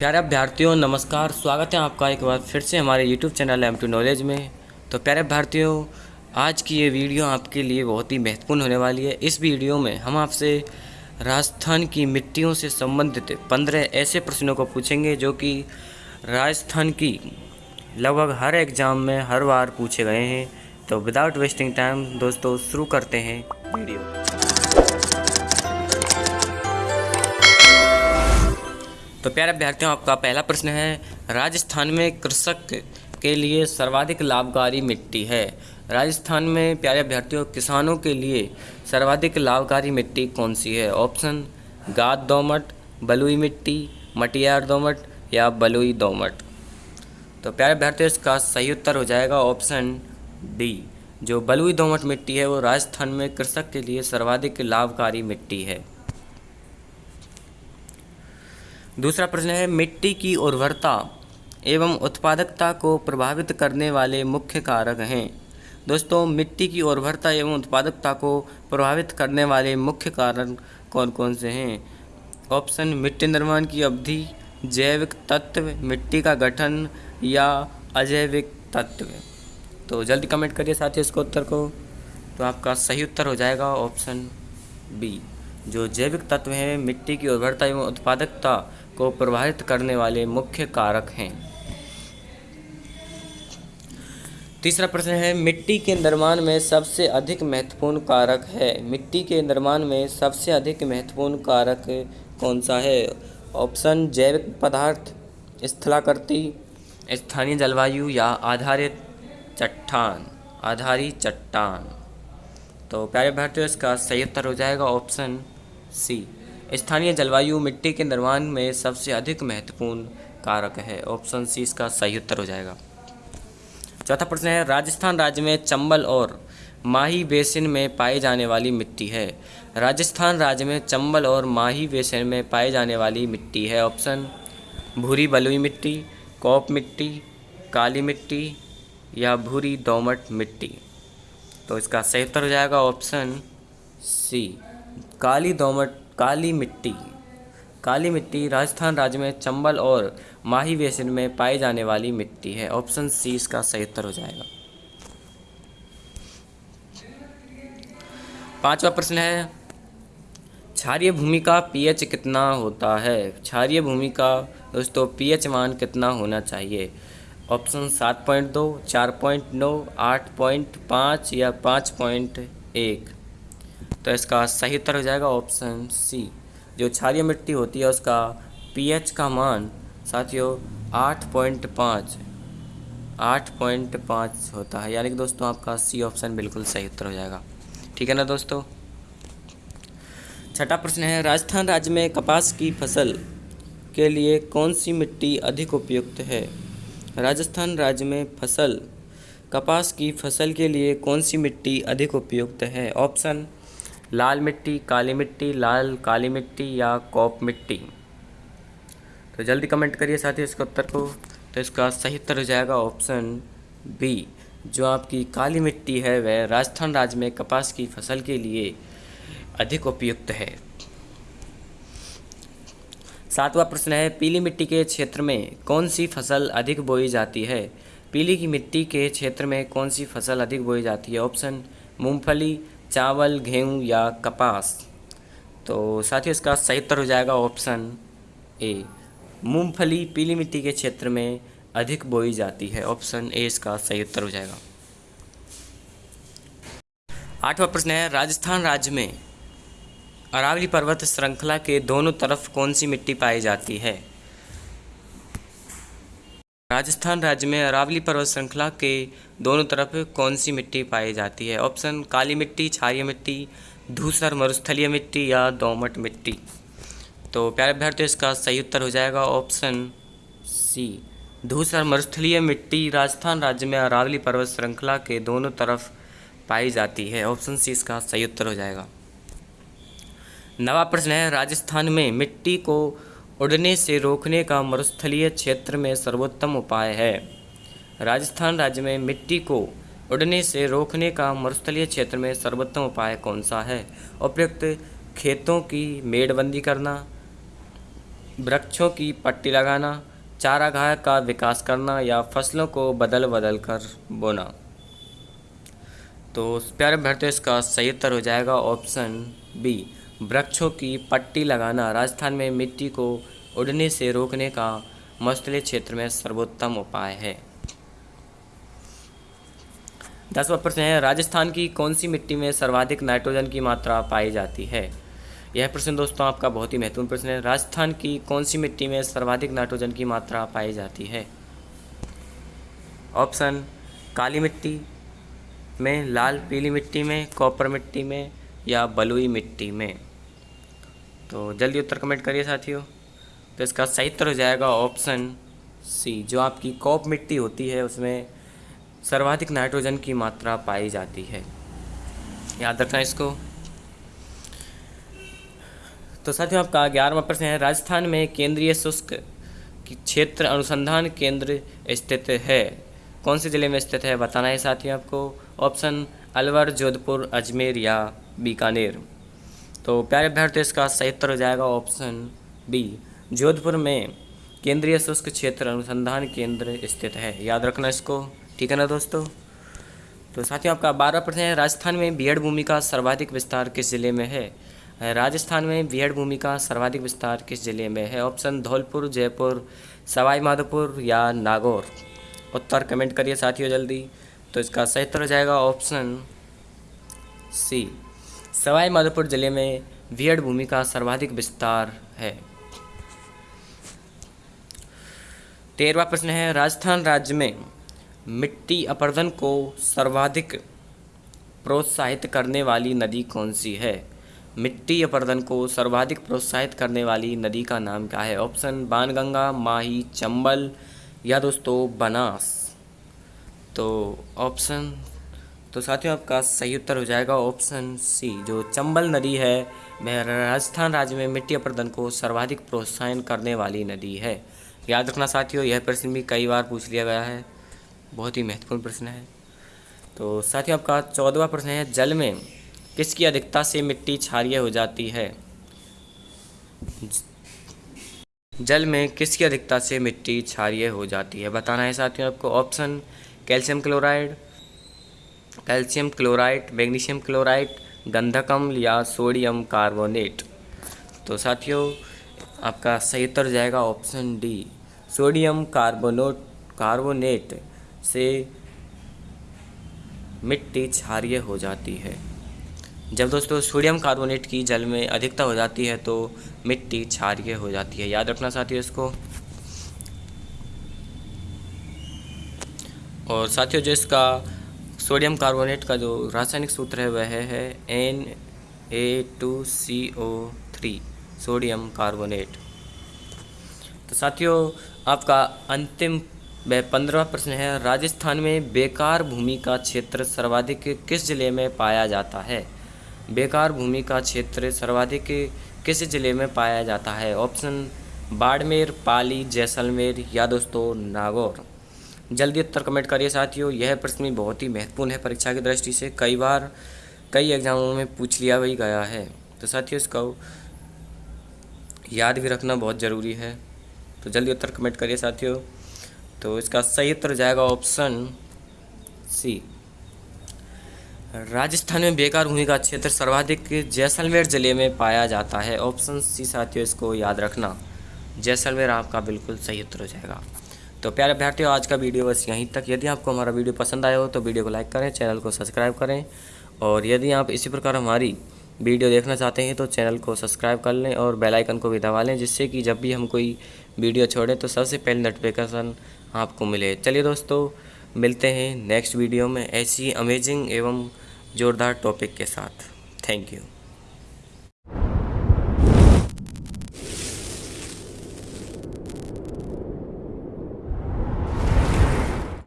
प्यारे अभ्यर्थियों, नमस्कार। स्वागत है आपका एक बार फिर से हमारे YouTube channel M two knowledge में। तो प्यारे अभ्यर्थियों, आज की ये वीडियो आपके लिए बहुत ही महत्वपूर्ण होने वाली है। इस वीडियो में हम आपसे राजस्थान की मिट्टियों से संबंधित पंद्रह ऐसे प्रश्नों को पूछेंगे जो कि राजस्थान की लगभग हर एग्ज़ाम में हर बार पूछे गए हैं। तो विदाउट वेस्टिंग टाइम दोस्तों, शुरू करते हैं वीडियो। तो प्यारे अभ्यर्थियों, आपका पहला प्रश्न है, राजस्थान में कृषक के लिए सर्वाधिक लाभकारी मिट्टी है। राजस्थान में प्यारे अभ्यर्थियों, किसानों के लिए सर्वाधिक लाभकारी मिट्टी कौन सी है? ऑप्शन, गाद दोमट, बलुई मिट्टी, मटियार दोमट या बलुई दोमट। तो प्यारे अभ्यर्थियों, इसका सही उत्तर हो जाएगा ऑप्शन डी, जो बलुई दोमट मिट्टी है, वो राजस्थान में कृषक के लिए सर्वाधिक लाभकारी मिट्टी है। दूसरा प्रश्न है, मिट्टी की उर्वरता एवं उत्पादकता को प्रभावित करने वाले मुख्य कारक हैं। दोस्तों, मिट्टी की उर्वरता एवं उत्पादकता को प्रभावित करने वाले मुख्य कारण कौन कौन से हैं? ऑप्शन, मिट्टी निर्माण की अवधि, जैविक तत्व, मिट्टी का गठन या अजैविक तत्व। तो जल्दी कमेंट करिए साथियों इसको उत्तर को। तो आपका सही उत्तर हो जाएगा ऑप्शन बी। जो जैविक तत्व हैं, मिट्टी की उर्वरता एवं उत्पादकता को प्रभावित करने वाले मुख्य कारक हैं। तीसरा प्रश्न है, मिट्टी के निर्माण में सबसे अधिक महत्वपूर्ण कारक है। मिट्टी के निर्माण में सबसे अधिक महत्वपूर्ण कारक कौन सा है? ऑप्शन, जैविक पदार्थ, स्थलाकृति, स्थानीय जलवायु या आधारित चट्टान आधारी चट्टान। तो प्यारे भारतीय, इसका सही उत्तर हो जाएगा ऑप्शन सी। स्थानीय जलवायु मिट्टी के निर्माण में सबसे अधिक महत्वपूर्ण कारक है। ऑप्शन सी इसका सही उत्तर हो जाएगा। चौथा प्रश्न है, राजस्थान राज्य में चंबल और माही बेसिन में पाई जाने वाली मिट्टी है। राजस्थान राज्य में चंबल और माही बेसिन में पाई जाने वाली मिट्टी है। ऑप्शन, भूरी बलुई मिट्टी, कॉप मिट्टी, काली मिट्टी या भूरी दोमट मिट्टी। तो इसका सही उत्तर हो जाएगा ऑप्शन सी, काली दोमट काली मिट्टी। काली मिट्टी राजस्थान राज्य में चंबल और माही बेसिन में पाई जाने वाली मिट्टी है। ऑप्शन सी इसका सही उत्तर हो जाएगा। पांचवा प्रश्न है, क्षारीय भूमि का पीएच कितना होता है? क्षारीय भूमि का दोस्तों पीएच मान कितना होना चाहिए? ऑप्शन सात पॉइंट दो, चार पॉइंट नौ, आठ पॉइंट पाँच या पाँच पॉइंट एक। तो इसका सही उत्तर हो जाएगा ऑप्शन सी जो क्षारीय मिट्टी होती है, उसका पीएच का मान साथियों आठ पॉइंट पाँच, आठ पॉइंट पाँच होता है। यानी कि दोस्तों, आपका सी ऑप्शन बिल्कुल सही उत्तर हो जाएगा। ठीक है ना दोस्तों? छठा प्रश्न है, राजस्थान राज्य में कपास की फ़सल के लिए कौन सी मिट्टी अधिक उपयुक्त है? राजस्थान राज्य में फ़सल, कपास की फ़सल के लिए कौन सी मिट्टी अधिक उपयुक्त है? ऑप्शन लाल मिट्टी, काली मिट्टी, लाल, काली मिट्टी या कॉप मिट्टी। तो जल्दी कमेंट करिए साथी इसके उत्तर को। तो इसका सही उत्तर हो जाएगा ऑप्शन बी जो आपकी काली मिट्टी है, वह राजस्थान राज्य में कपास की फ़सल के लिए अधिक उपयुक्त है। सातवां प्रश्न है, पीली मिट्टी के क्षेत्र में कौन सी फ़सल अधिक बोई जाती है? पीली की मिट्टी के क्षेत्र में कौन सी फ़सल अधिक बोई जाती है? ऑप्शन मूंगफली चावल, गेहूँ या कपास। तो साथियों, इसका सही उत्तर हो जाएगा ऑप्शन ए। मूंगफली पीली मिट्टी के क्षेत्र में अधिक बोई जाती है। ऑप्शन ए, इसका सही उत्तर हो जाएगा। आठवां प्रश्न है, राजस्थान राज्य में अरावली पर्वत श्रृंखला के दोनों तरफ़ कौन सी मिट्टी पाई जाती है? राजस्थान राज्य में अरावली पर्वत श्रृंखला के दोनों तरफ़ कौन सी मिट्टी पाई जाती है? ऑप्शन, काली मिट्टी, क्षारीय मिट्टी, धूसर, मरुस्थलीय मिट्टी या दोमट मिट्टी। तो प्यारे अभ्यर्थी इसका सही उत्तर हो जाएगा ऑप्शन सी। धूसर, मरुस्थलीय मिट्टी राजस्थान राज्य में अरावली पर्वत श्रृंखला के दोनों तरफ़ पाई जाती है। ऑप्शन सी, इसका सही उत्तर हो जाएगा। नवा प्रश्न है, राजस्थान में मिट्टी को उड़ने से रोकने का मरुस्थलीय क्षेत्र में सर्वोत्तम उपाय है। राजस्थान राज्य में मिट्टी को उड़ने से रोकने का मरुस्थलीय क्षेत्र में सर्वोत्तम उपाय कौन सा है? उपयुक्त खेतों की मेड़बंदी करना, वृक्षों की पट्टी लगाना, चारागाह का विकास करना या फ़सलों को बदल बदल कर बोना? तो प्यारे अभ्यर्थियों, इसका सही उत्तर हो जाएगा ऑप्शन बी वृक्षों की पट्टी लगाना राजस्थान में मिट्टी को उड़ने से रोकने का मस्तले क्षेत्र में सर्वोत्तम उपाय है। दसवा प्रश्न है, राजस्थान की कौन सी मिट्टी में सर्वाधिक नाइट्रोजन की मात्रा पाई जाती है? यह प्रश्न दोस्तों आपका बहुत ही महत्वपूर्ण प्रश्न है। राजस्थान की कौन सी मिट्टी में सर्वाधिक नाइट्रोजन की मात्रा पाई जाती है? ऑप्शन, काली मिट्टी में, लाल पीली मिट्टी में, कॉपर मिट्टी में या बलुई मिट्टी में। तो जल्दी उत्तर कमेंट करिए साथियों। तो इसका सही उत्तर हो जाएगा ऑप्शन सी जो आपकी कॉप मिट्टी होती है, उसमें सर्वाधिक नाइट्रोजन की मात्रा पाई जाती है। याद रखना इसको। तो साथियों, आपका ग्यारहवा प्रश्न है, राजस्थान में केंद्रीय शुष्क क्षेत्र अनुसंधान केंद्र स्थित है? कौन से ज़िले में स्थित है? बताना है साथियों आपको। ऑप्शन अलवर, जोधपुर, अजमेर या बीकानेर। तो प्यारे अभ्यर्थी, इसका सही उत्तर हो जाएगा ऑप्शन बी जोधपुर में केंद्रीय शुष्क क्षेत्र अनुसंधान केंद्र स्थित है। याद रखना इसको। ठीक है ना दोस्तों? तो साथियों, आपका बारह प्रश्न है। राजस्थान में बीएड भूमि का सर्वाधिक विस्तार किस ज़िले में है? राजस्थान में बीएड भूमि का सर्वाधिक विस्तार किस ज़िले में है? ऑप्शन धौलपुर, जयपुर सवाई माधोपुर या नागौर? उत्तर कमेंट करिए साथियों जल्दी। तो इसका सही उत्तर हो जाएगा ऑप्शन सी सवाई माधोपुर ज़िले में बीएड भूमि का सर्वाधिक विस्तार है। तेरहवा प्रश्न है, राजस्थान राज्य में मिट्टी अपर्दन को सर्वाधिक प्रोत्साहित करने वाली नदी कौन सी है? मिट्टी अपर्दन को सर्वाधिक प्रोत्साहित करने वाली नदी का नाम क्या है? ऑप्शन, बाणगंगा, माही, चंबल या दोस्तों, बनास। तो ऑप्शन तो साथियों, आपका सही उत्तर हो जाएगा ऑप्शन सी जो चंबल नदी है, वह राजस्थान राज्य में मिट्टी अपर्दन को सर्वाधिक प्रोत्साहन करने वाली नदी है। याद रखना साथियों, यह प्रश्न भी कई बार पूछ लिया गया है। बहुत ही महत्वपूर्ण प्रश्न है। तो साथियों, आपका चौदहवा प्रश्न है, जल में किसकी अधिकता से मिट्टी क्षारीय हो जाती है? जल में किसकी अधिकता से मिट्टी क्षारीय हो जाती है? बताना है साथियों आपको option calcium chloride calcium chloride, magnesium chloride, गंधकम या सोडियम कार्बोनेट। तो साथियों, आपका सही उत्तर जाएगा option D, sodium carbonate, carbonate से मिट्टी क्षारीय हो जाती है। जब दोस्तों सोडियम कार्बोनेट की जल में अधिकता हो जाती है तो मिट्टी क्षारीय हो जाती है। याद रखना साथियों इसको। और साथियों जो इसका सोडियम कार्बोनेट का जो रासायनिक सूत्र है, वह है N A two C O three sodium carbonate. तो साथियों, आपका अंतिम वह पंद्रवा प्रश्न है, राजस्थान में बेकार भूमि का क्षेत्र सर्वाधिक किस ज़िले में पाया जाता है? बेकार भूमि का क्षेत्र सर्वाधिक किस ज़िले में पाया जाता है? ऑप्शन, बाड़मेर, पाली, जैसलमेर या दोस्तों, नागौर। जल्दी उत्तर कमेंट करिए साथियों। यह प्रश्न भी बहुत ही महत्वपूर्ण है परीक्षा की दृष्टि से। कई बार कई एग्जामों में पूछ लिया भी गया है। तो साथियों, इसका याद भी रखना बहुत ज़रूरी है। तो जल्दी उत्तर कमेंट करिए साथियों। तो इसका सही उत्तर जाएगा ऑप्शन सी। राजस्थान में बेकार भूमि का क्षेत्र सर्वाधिक जैसलमेर ज़िले में पाया जाता है। ऑप्शन सी साथियों, इसको याद रखना। जैसलमेर आपका बिल्कुल सही उत्तर हो जाएगा। तो प्यारे अभ्यर्थियों, आज का वीडियो बस यहीं तक। यदि आपको हमारा वीडियो पसंद आया हो तो वीडियो को लाइक करें, चैनल को सब्सक्राइब करें। और यदि आप इसी प्रकार हमारी वीडियो देखना चाहते हैं तो चैनल को सब्सक्राइब कर लें और बेल आइकन को भी दबा लें, जिससे कि जब भी हम कोई वीडियो छोड़ें तो सबसे पहले नोटिफिकेशन आपको मिले। चलिए दोस्तों, मिलते हैं नेक्स्ट वीडियो में ऐसी अमेजिंग एवं ज़ोरदार टॉपिक के साथ। Thank you